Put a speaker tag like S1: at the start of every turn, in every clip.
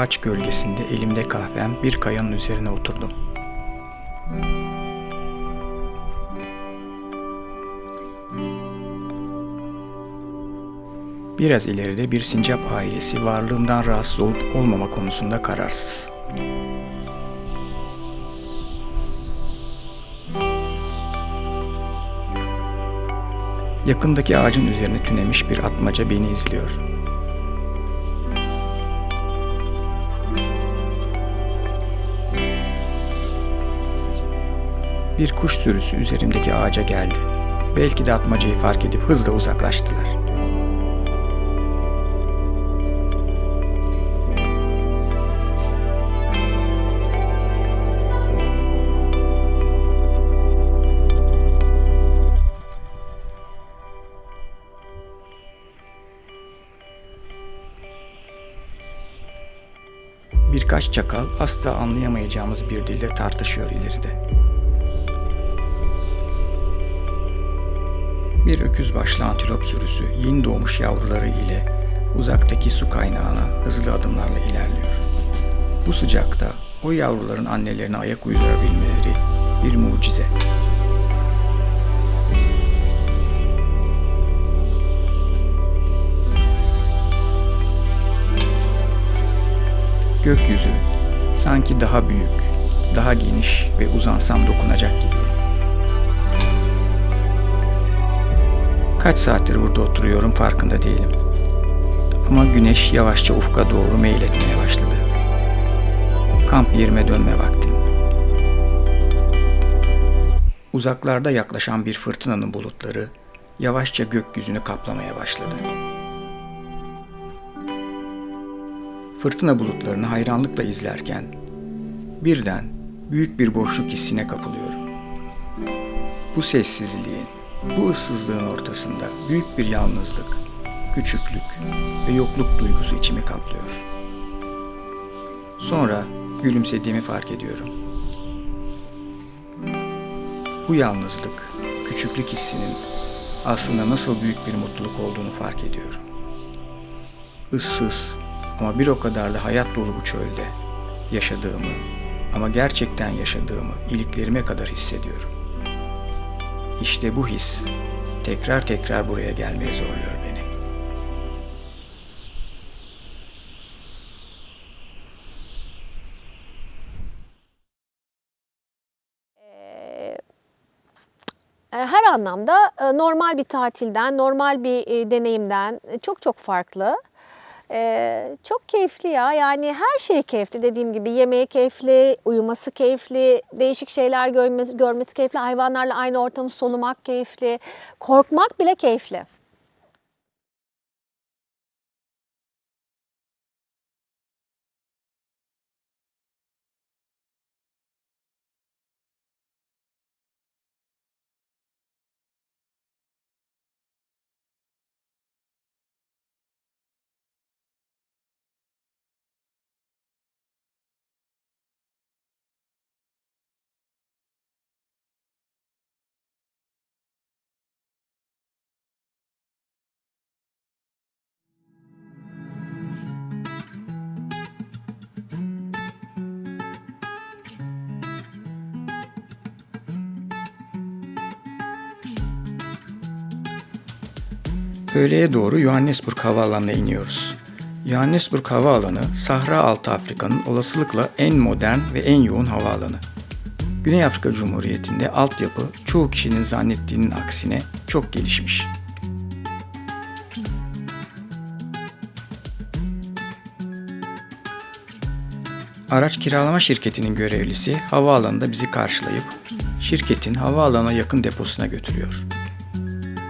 S1: Ağaç gölgesinde elimde kahvem bir kayanın üzerine oturdum. Biraz ileride bir sincap ailesi varlığımdan rahatsız olup olmama konusunda kararsız. Yakındaki ağacın üzerine tünemiş bir atmaca beni izliyor. Bir kuş sürüsü üzerimdeki ağaca geldi. Belki de atmacayı fark edip hızla uzaklaştılar. Birkaç çakal asla anlayamayacağımız bir dilde tartışıyor ileride. Bir öküz başlı antilop sürüsü yeni doğmuş yavruları ile uzaktaki su kaynağına hızlı adımlarla ilerliyor. Bu sıcakta o yavruların annelerine ayak uydurabilmeleri bir mucize. Gökyüzü sanki daha büyük, daha geniş ve uzansam dokunacak gibi. Kaç saattir burada oturuyorum farkında değilim. Ama güneş yavaşça ufka doğru meyletmeye başladı. Kamp yerime dönme vaktim. Uzaklarda yaklaşan bir fırtınanın bulutları yavaşça gökyüzünü kaplamaya başladı. Fırtına bulutlarını hayranlıkla izlerken birden büyük bir boşluk hissine kapılıyorum. Bu sessizliğin, bu ıssızlığın ortasında büyük bir yalnızlık, küçüklük ve yokluk duygusu içimi kaplıyor. Sonra gülümsediğimi fark ediyorum. Bu yalnızlık, küçüklük hissinin aslında nasıl büyük bir mutluluk olduğunu fark ediyorum. Issız ama bir o kadar da hayat dolu bu çölde yaşadığımı ama gerçekten yaşadığımı iliklerime kadar hissediyorum. İşte bu his tekrar tekrar buraya gelmeye zorluyor beni.
S2: her anlamda e, normal bir tatilden, normal bir e, deneyimden e, çok çok farklı. Çok keyifli ya. Yani her şey keyifli dediğim gibi. Yemeği keyifli, uyuması keyifli, değişik şeyler görmesi, görmesi keyifli, hayvanlarla aynı ortamı solumak keyifli, korkmak bile keyifli.
S1: Öğleye doğru Johannesburg Havaalanı'na iniyoruz. Johannesburg Havaalanı, Sahra Altı Afrika'nın olasılıkla en modern ve en yoğun havaalanı. Güney Afrika Cumhuriyeti'nde altyapı çoğu kişinin zannettiğinin aksine çok gelişmiş. Araç kiralama şirketinin görevlisi havaalanında bizi karşılayıp şirketin havaalanına yakın deposuna götürüyor.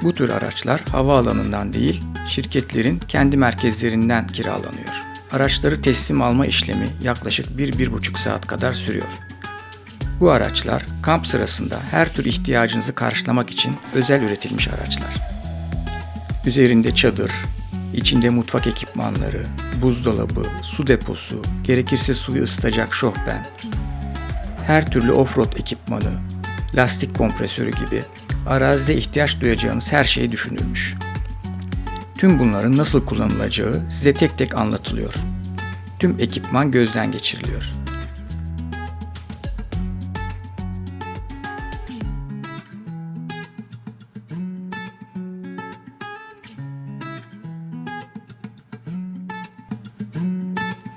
S1: Bu tür araçlar havaalanından değil, şirketlerin kendi merkezlerinden kiralanıyor. Araçları teslim alma işlemi yaklaşık 1-1,5 saat kadar sürüyor. Bu araçlar kamp sırasında her tür ihtiyacınızı karşılamak için özel üretilmiş araçlar. Üzerinde çadır, içinde mutfak ekipmanları, buzdolabı, su deposu, gerekirse suyu ısıtacak şofben, her türlü offroad ekipmanı, lastik kompresörü gibi arazide ihtiyaç duyacağınız her şey düşünülmüş. Tüm bunların nasıl kullanılacağı size tek tek anlatılıyor. Tüm ekipman gözden geçiriliyor.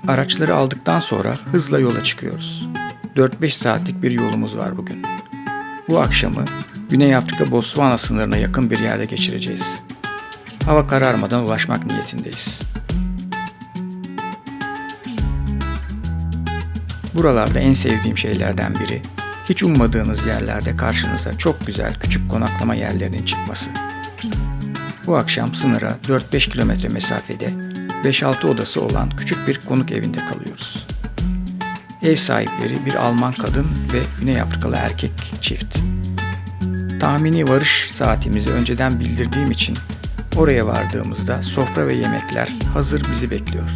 S1: Araçları aldıktan sonra hızla yola çıkıyoruz. 4-5 saatlik bir yolumuz var bugün. Bu akşamı Güney Afrika Botswana sınırına yakın bir yerde geçireceğiz. Hava kararmadan ulaşmak niyetindeyiz. Buralarda en sevdiğim şeylerden biri, hiç ummadığınız yerlerde karşınıza çok güzel küçük konaklama yerlerinin çıkması. Bu akşam sınıra 4-5 kilometre mesafede 5-6 odası olan küçük bir konuk evinde kalıyoruz. Ev sahipleri bir Alman kadın ve Güney Afrikalı erkek çift. Tahmini varış saatimizi önceden bildirdiğim için oraya vardığımızda sofra ve yemekler hazır bizi bekliyor.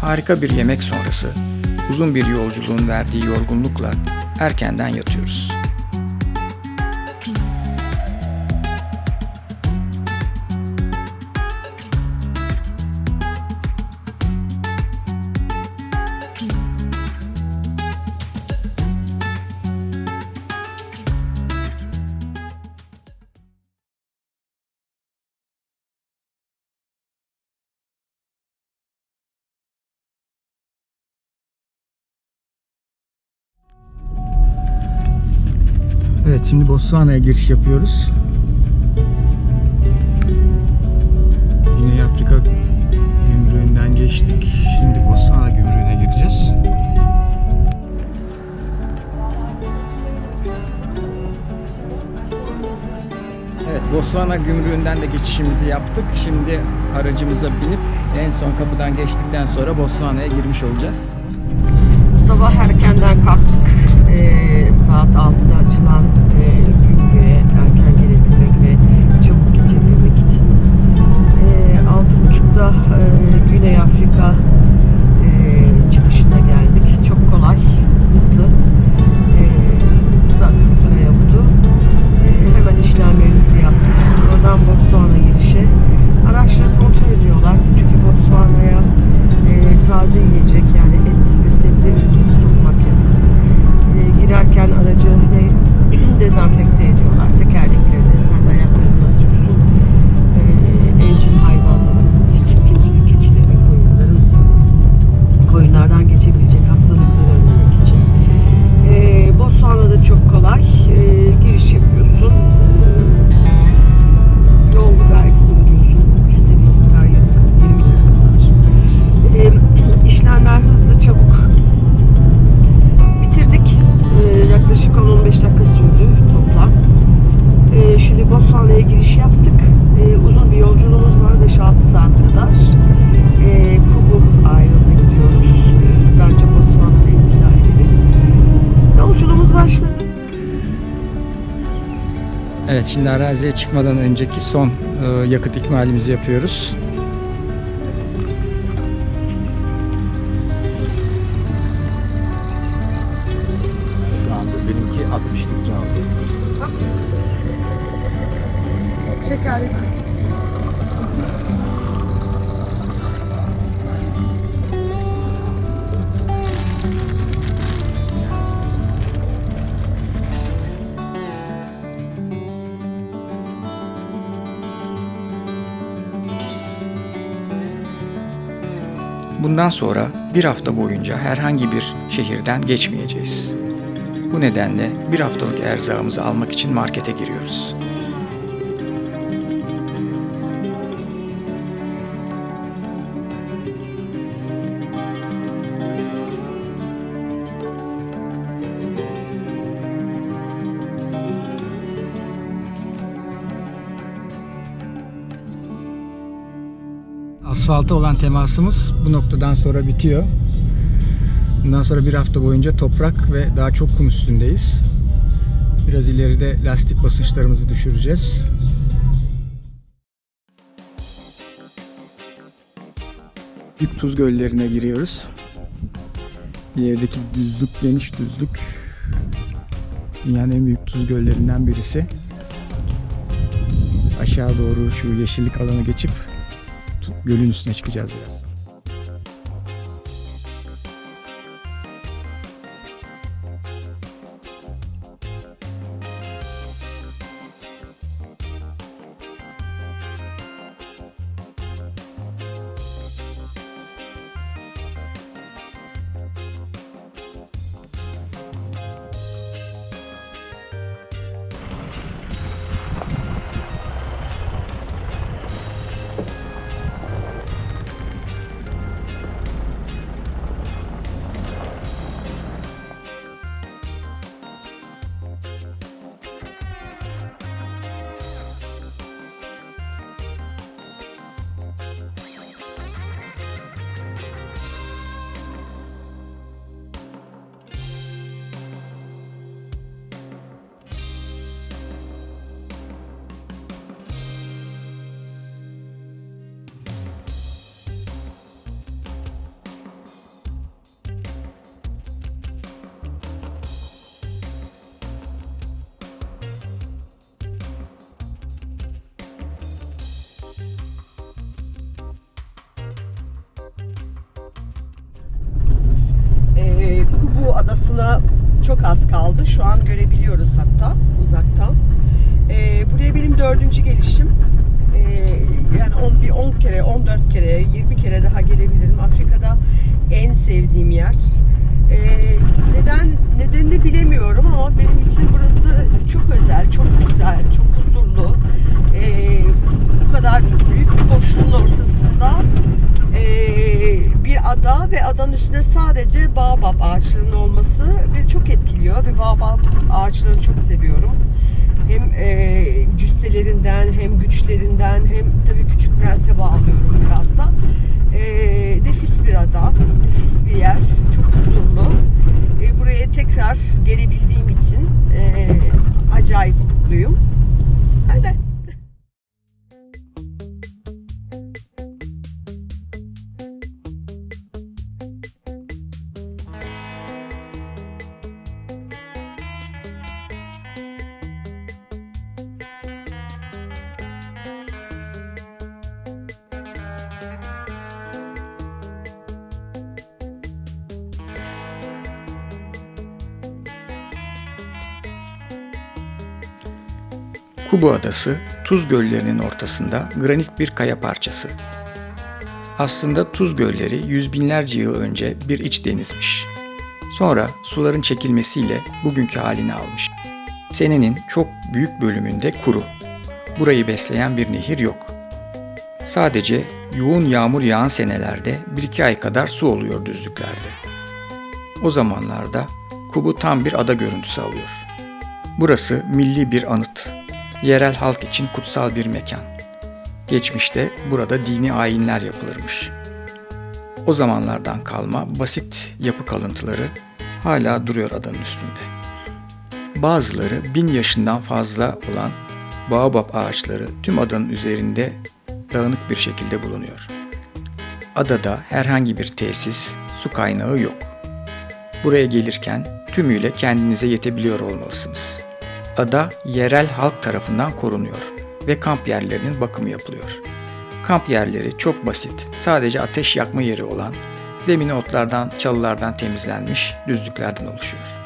S1: Harika bir yemek sonrası uzun bir yolculuğun verdiği yorgunlukla erkenden yatıyoruz. Şimdi Botswana'ya giriş yapıyoruz. Güney Afrika gümrüğünden geçtik. Şimdi Botswana gümrüğüne gireceğiz. Evet Botswana gümrüğünden de geçişimizi yaptık. Şimdi aracımıza binip en son kapıdan geçtikten sonra Botswana'ya girmiş olacağız.
S3: Sabah erkenden kalktık. Ee, saat 6'da şimdi
S1: araziye çıkmadan önceki son e, yakıt ikmalimizi yapıyoruz. Bundan sonra bir hafta boyunca herhangi bir şehirden geçmeyeceğiz. Bu nedenle bir haftalık erzağımızı almak için markete giriyoruz. Asfalta olan temasımız bu noktadan sonra bitiyor. Bundan sonra bir hafta boyunca toprak ve daha çok kum üstündeyiz. Biraz ileride lastik basınçlarımızı düşüreceğiz. Büyük tuz göllerine giriyoruz. İlerideki düzlük geniş düzlük. Dünyanın en büyük tuz göllerinden birisi. Aşağı doğru şu yeşillik alanı geçip gölün üstüne çıkacağız biraz.
S3: Adası'na çok az kaldı. Şu an görebiliyoruz hatta uzaktan. Ee, buraya benim dördüncü gelişim. Ee, yani 10, bir 10 kere, 14 kere, 20 kere daha gelebilirim. Afrika'da en sevdiğim yer. Ee, neden nedenini bilemiyorum ama benim için burası çok özel, çok güzel, çok huzurlu. Ee, bu kadar büyük bir boşluğun ortasında ee, bir ada ve adanın üstünde sadece baobab ağaçlarının olması beni çok etkiliyor ve baobab ağaçlarını çok seviyorum. Hem e, cüsselerinden hem güçlerinden hem tabii küçük prense bağlıyorum biraz da. E, nefis bir ada, nefis bir yer, çok huzurlu. E, buraya tekrar gelebildiğim için e, acayip mutluyum. Öyle.
S1: Kubu Adası, Tuz Göllerinin ortasında granit bir kaya parçası. Aslında Tuz Gölleri yüz binlerce yıl önce bir iç denizmiş. Sonra suların çekilmesiyle bugünkü halini almış. Senenin çok büyük bölümünde kuru. Burayı besleyen bir nehir yok. Sadece yoğun yağmur yağan senelerde bir iki ay kadar su oluyor düzlüklerde. O zamanlarda Kubu tam bir ada görüntüsü alıyor. Burası milli bir anıt. Yerel halk için kutsal bir mekan. Geçmişte burada dini ayinler yapılırmış. O zamanlardan kalma basit yapı kalıntıları hala duruyor adanın üstünde. Bazıları bin yaşından fazla olan baobab ağaçları tüm adanın üzerinde dağınık bir şekilde bulunuyor. Adada herhangi bir tesis, su kaynağı yok. Buraya gelirken tümüyle kendinize yetebiliyor olmalısınız. Ada yerel halk tarafından korunuyor ve kamp yerlerinin bakımı yapılıyor. Kamp yerleri çok basit, sadece ateş yakma yeri olan, zemini otlardan, çalılardan temizlenmiş düzlüklerden oluşuyor.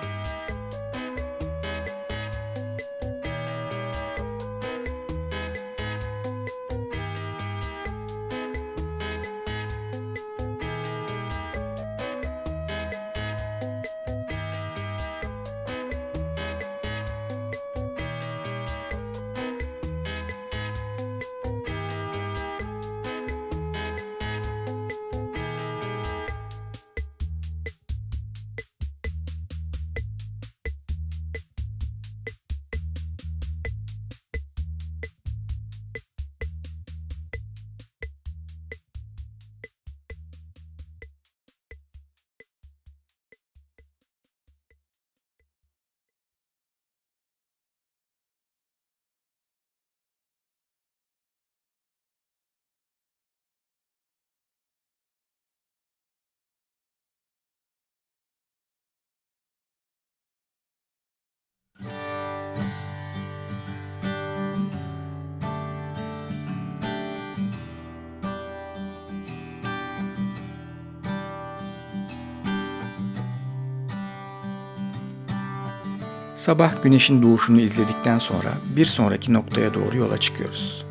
S1: Sabah güneşin doğuşunu izledikten sonra bir sonraki noktaya doğru yola çıkıyoruz.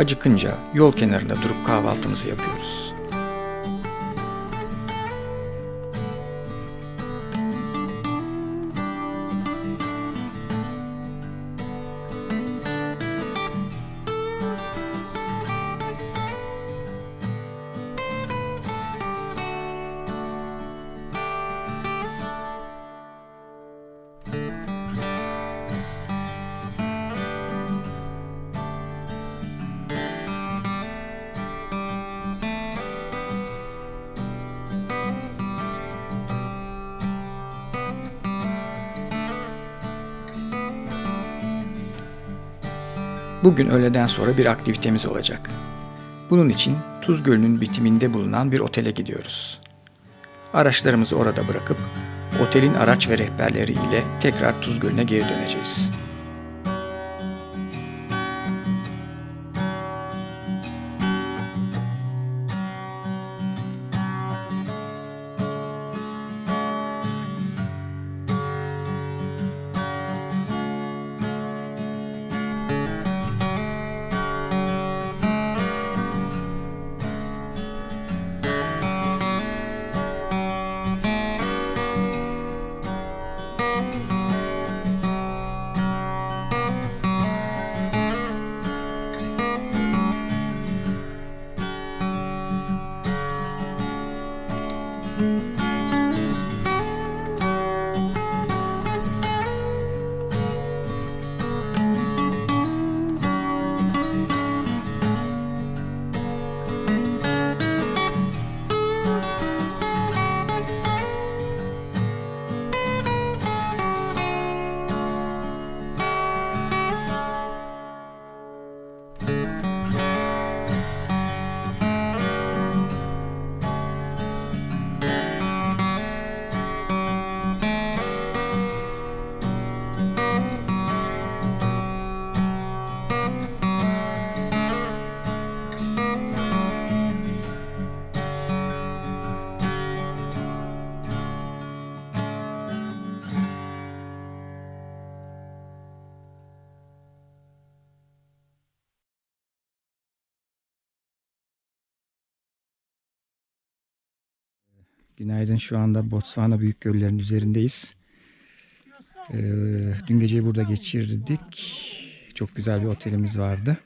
S1: Acıkınca yol kenarında durup kahvaltımızı yapıyoruz. Bugün öğleden sonra bir aktivitemiz olacak. Bunun için Tuz Gölü'nün bitiminde bulunan bir otele gidiyoruz. Araçlarımızı orada bırakıp otelin araç ve rehberleri ile tekrar Tuz Gölü'ne geri döneceğiz. Günaydın. Şu anda Botswana Büyük Göller'in üzerindeyiz. Ee, dün geceyi burada geçirdik. Çok güzel bir otelimiz vardı.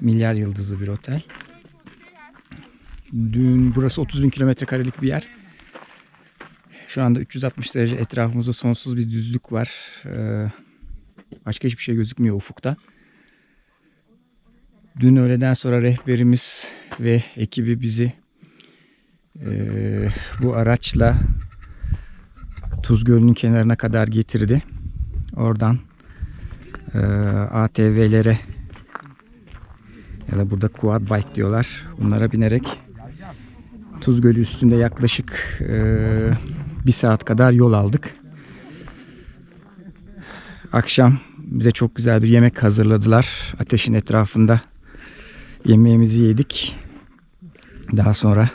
S1: Milyar yıldızlı bir otel. Dün burası 30 bin kilometre karelik bir yer. Şu anda 360 derece etrafımızda sonsuz bir düzlük var. Ee, başka hiçbir şey gözükmüyor ufukta. Dün öğleden sonra rehberimiz ve ekibi bizi ee, bu araçla Tuz Gölü'nün kenarına kadar getirdi. Oradan e, ATV'lere ya da burada quad bike diyorlar. Bunlara binerek Tuz Gölü üstünde yaklaşık e, bir saat kadar yol aldık. Akşam bize çok güzel bir yemek hazırladılar. Ateşin etrafında yemeğimizi yedik. Daha sonra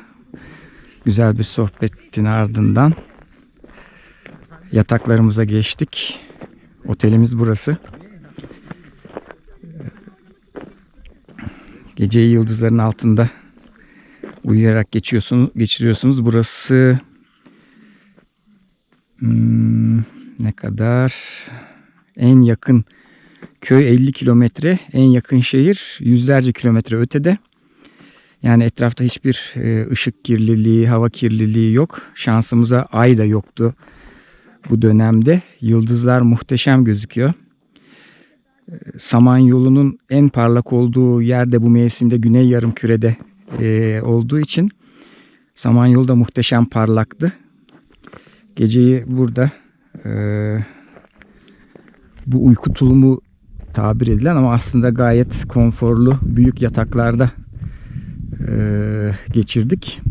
S1: güzel bir sohbetin ardından yataklarımıza geçtik. Otelimiz burası. Geceyi yıldızların altında uyuyarak geçiyorsunuz, geçiriyorsunuz. Burası hmm, ne kadar en yakın köy 50 kilometre, en yakın şehir yüzlerce kilometre ötede. Yani etrafta hiçbir e, ışık kirliliği, hava kirliliği yok. Şansımıza ay da yoktu bu dönemde. Yıldızlar muhteşem gözüküyor. E, Samanyolu'nun en parlak olduğu yerde bu mevsimde Güney Yarımküre'de e, olduğu için Samanyolu da muhteşem parlaktı. Geceyi burada e, bu uyku tulumu tabir edilen ama aslında gayet konforlu büyük yataklarda e, geçirdik.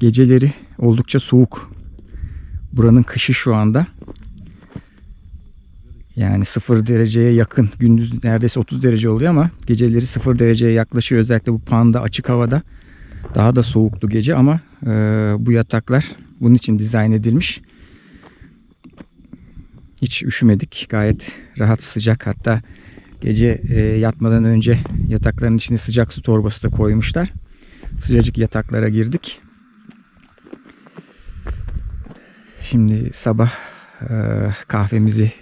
S1: Geceleri oldukça soğuk. Buranın kışı şu anda. Yani 0 dereceye yakın. Gündüz neredeyse 30 derece oluyor ama geceleri 0 dereceye yaklaşıyor. Özellikle bu panda açık havada. Daha da soğuktu gece ama e, bu yataklar bunun için dizayn edilmiş. Hiç üşümedik. Gayet rahat sıcak. Hatta gece e, yatmadan önce yatakların içine sıcak su torbası da koymuşlar. Sıcacık yataklara girdik. Şimdi sabah e, kahvemizi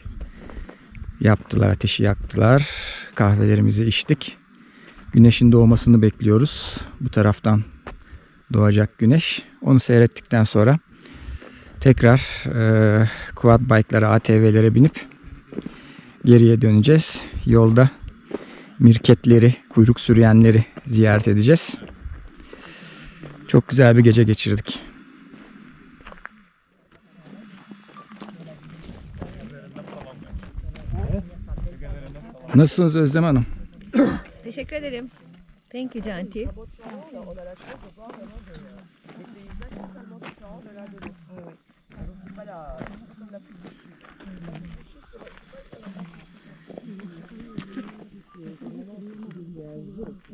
S1: yaptılar, ateşi yaktılar. Kahvelerimizi içtik. Güneşin doğmasını bekliyoruz. Bu taraftan doğacak güneş. Onu seyrettikten sonra tekrar e, quad bike'lara, ATV'lere binip geriye döneceğiz. Yolda mirketleri, kuyruk sürüyenleri ziyaret edeceğiz. Çok güzel bir gece geçirdik. Nasılsınız Özlem Hanım?
S4: Teşekkür ederim. Thank you Canti.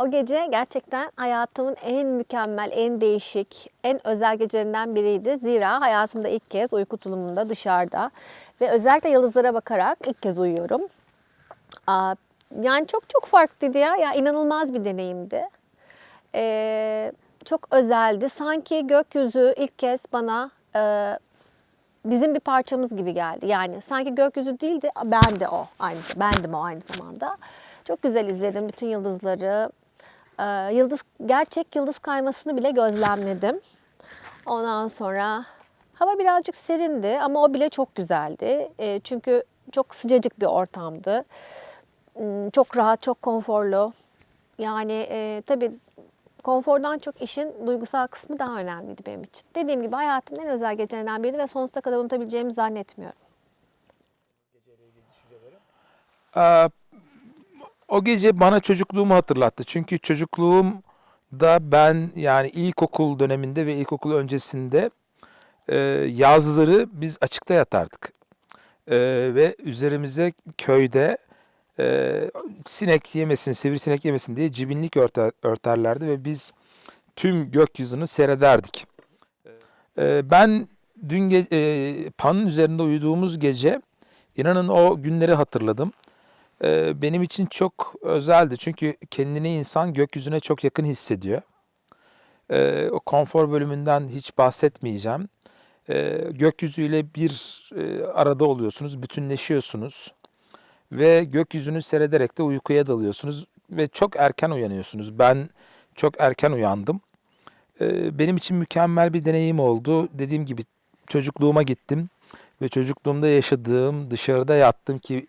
S2: o gece gerçekten hayatımın en mükemmel, en değişik, en özel gecelerinden biriydi. Zira hayatımda ilk kez uyku tulumunda dışarıda ve özellikle yıldızlara bakarak ilk kez uyuyorum. Yani çok çok farklıydı ya. Ya inanılmaz bir deneyimdi. Ee, çok özeldi. Sanki gökyüzü ilk kez bana e, bizim bir parçamız gibi geldi. Yani sanki gökyüzü değildi, ben de o aynı, bendim o aynı zamanda. Çok güzel izledim bütün yıldızları. Ee, yıldız gerçek yıldız kaymasını bile gözlemledim. Ondan sonra hava birazcık serindi ama o bile çok güzeldi. Ee, çünkü çok sıcacık bir ortamdı. Hmm, Çok rahat, çok konforlu. Yani e, tabii konfordan çok işin duygusal kısmı daha önemliydi benim için. Dediğim gibi hayatımın en özel gecelerinden biriydi ve sonsuza kadar unutabileceğimi zannetmiyorum.
S5: Ee, o gece bana çocukluğumu hatırlattı. Çünkü çocukluğumda ben yani ilkokul döneminde ve ilkokul öncesinde e, yazları biz açıkta yatardık. E, ve üzerimize köyde e, sinek yemesin, sivrisinek yemesin diye cibinlik örter, örterlerdi ve biz tüm gökyüzünü seyrederdik. E, ben dün e, panın üzerinde uyuduğumuz gece inanın o günleri hatırladım. Ee, benim için çok özeldi. Çünkü kendini insan gökyüzüne çok yakın hissediyor. Ee, o konfor bölümünden hiç bahsetmeyeceğim. Ee, gökyüzüyle bir e, arada oluyorsunuz, bütünleşiyorsunuz. Ve gökyüzünü seyrederek de uykuya dalıyorsunuz. Ve çok erken uyanıyorsunuz. Ben çok erken uyandım. Benim için mükemmel bir deneyim oldu. Dediğim gibi çocukluğuma gittim. Ve çocukluğumda yaşadığım, dışarıda yattım ki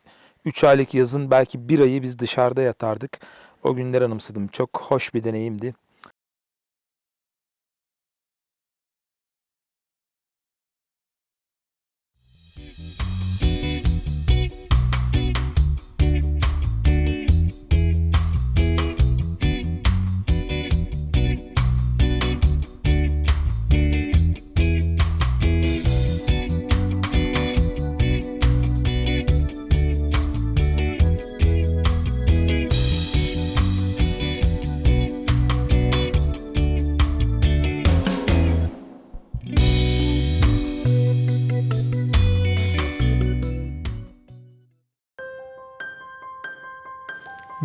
S5: 3 aylık yazın belki bir ayı biz dışarıda yatardık. O günleri anımsadım. Çok hoş bir deneyimdi.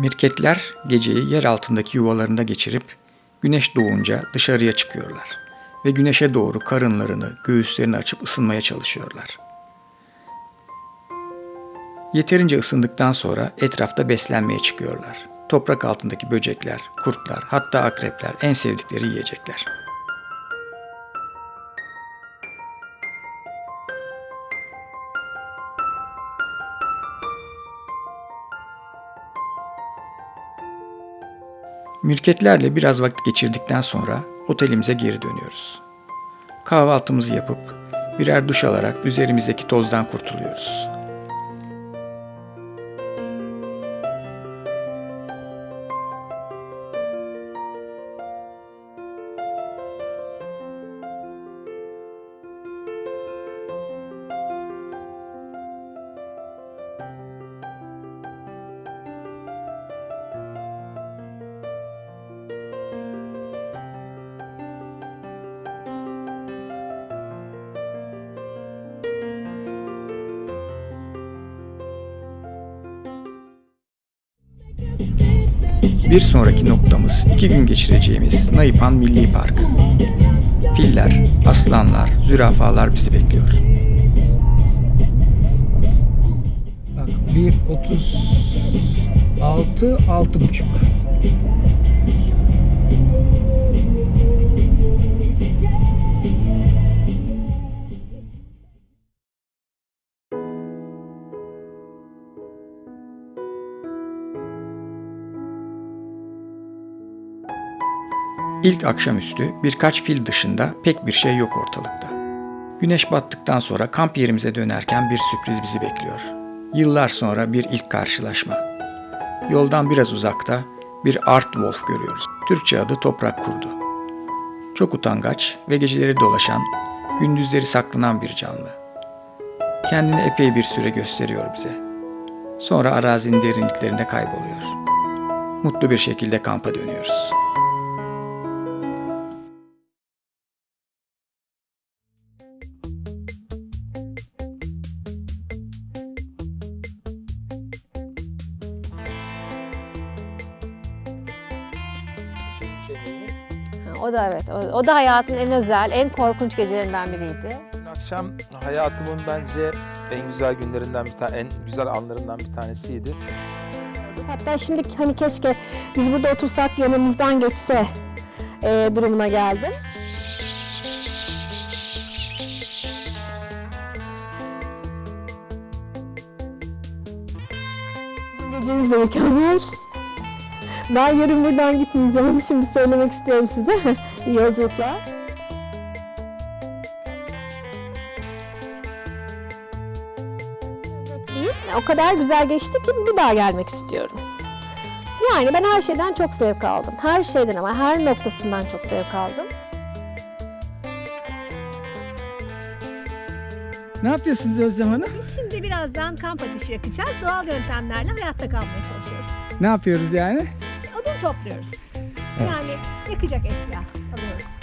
S1: Mirketler geceyi yer altındaki yuvalarında geçirip güneş doğunca dışarıya çıkıyorlar ve güneşe doğru karınlarını, göğüslerini açıp ısınmaya çalışıyorlar. Yeterince ısındıktan sonra etrafta beslenmeye çıkıyorlar. Toprak altındaki böcekler, kurtlar, hatta akrepler en sevdikleri yiyecekler. Mürketlerle biraz vakit geçirdikten sonra otelimize geri dönüyoruz. Kahvaltımızı yapıp birer duş alarak üzerimizdeki tozdan kurtuluyoruz. Sonraki noktamız iki gün geçireceğimiz Naipan Milli Parkı. Filler, aslanlar, zürafalar bizi bekliyor.
S6: Bak 1.36 6.5
S1: İlk akşamüstü birkaç fil dışında pek bir şey yok ortalıkta. Güneş battıktan sonra kamp yerimize dönerken bir sürpriz bizi bekliyor. Yıllar sonra bir ilk karşılaşma. Yoldan biraz uzakta bir art wolf görüyoruz. Türkçe adı toprak kurdu. Çok utangaç ve geceleri dolaşan, gündüzleri saklanan bir canlı. Kendini epey bir süre gösteriyor bize. Sonra arazinin derinliklerinde kayboluyor. Mutlu bir şekilde kampa dönüyoruz.
S2: Ha, O da evet. O, o da hayatımın en özel, en korkunç gecelerinden biriydi.
S5: Dün akşam hayatımın bence en güzel günlerinden bir tane, en güzel anlarından bir tanesiydi.
S2: Hatta şimdi hani keşke biz burada otursak yanımızdan geçse e, durumuna geldim. Son geceniz de mükemmel. Ben yarın buradan gitmeyeceğim. Onu şimdi söylemek istiyorum size. İyi yolculuklar. O kadar güzel geçti ki bir daha gelmek istiyorum. Yani ben her şeyden çok zevk aldım. Her şeyden ama her noktasından çok zevk aldım.
S6: Ne yapıyorsunuz Özlem Hanım?
S4: Biz şimdi birazdan kamp ateşi yakacağız. Doğal yöntemlerle hayatta kalmaya çalışıyoruz.
S6: Ne yapıyoruz yani?
S4: topluyoruz. Evet. Yani yakacak eşya alıyoruz.